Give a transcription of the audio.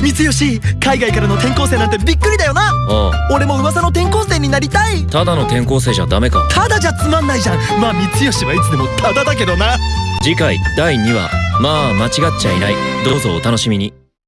三吉海外からの転校生なんてびっくりだよな。あ俺も噂の転校生になりたい。ただの転校生じゃダメか。ただじゃつまんないじゃん。まあ三吉はいつでもただだけどな。次回第2話。まあ間違っちゃいない。どうぞお楽しみに。